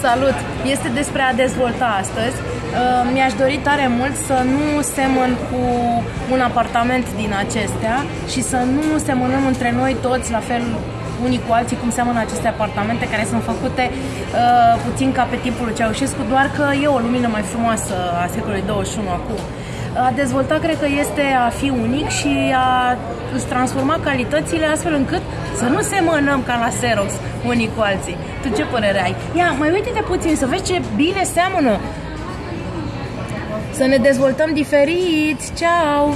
Salut! Este despre a dezvolta astăzi. Uh, mi-aș dori tare mult să nu semăn cu un apartament din acestea și să nu semănăm între noi toți la fel unii cu alții cum seamănă aceste apartamente care sunt făcute uh, puțin ca pe timpul lui Ceaușescu, doar că e o lumină mai frumoasă a secolului 21 acum. A dezvolta cred că este a fi unic și a îți transforma calitățile astfel încât să nu semănăm ca la Xerox unii cu alții. Tu ce părere ai? Ia, mai uite-te puțin să vezi ce bine seamănă. Să ne dezvoltăm diferit. Ciao!